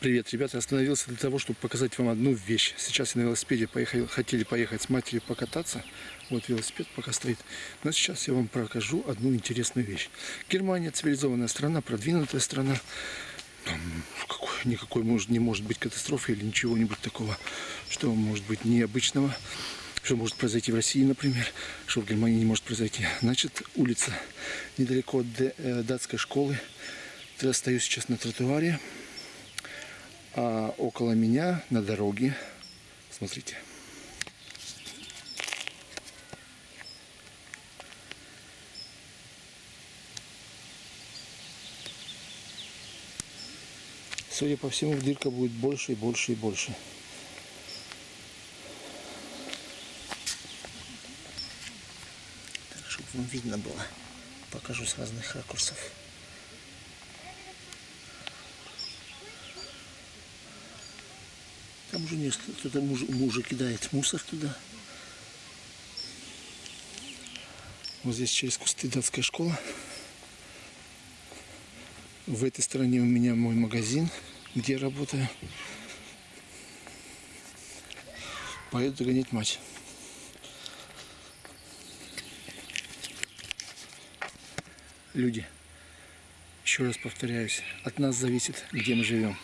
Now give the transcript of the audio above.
Привет, ребята, остановился для того, чтобы показать вам одну вещь. Сейчас я на велосипеде поехал, хотели поехать с матерью покататься. Вот велосипед пока стоит. Но сейчас я вам покажу одну интересную вещь. Германия цивилизованная страна, продвинутая страна. Там какой, никакой может, не может быть катастрофы или ничего-нибудь такого, что может быть необычного. Что может произойти в России, например, что в Германии не может произойти. Значит, улица недалеко от э, датской школы. Я стою сейчас на тротуаре. А около меня на дороге, смотрите, Судя по всему, дырка будет больше и больше и больше. Так, чтобы вам видно было. Покажу с разных ракурсов. Там уже не кто-то муж, мужа кидает мусор туда. Вот здесь через кусты датская школа. В этой стороне у меня мой магазин, где я работаю. Поеду догонять мать. Люди, еще раз повторяюсь, от нас зависит, где мы живем.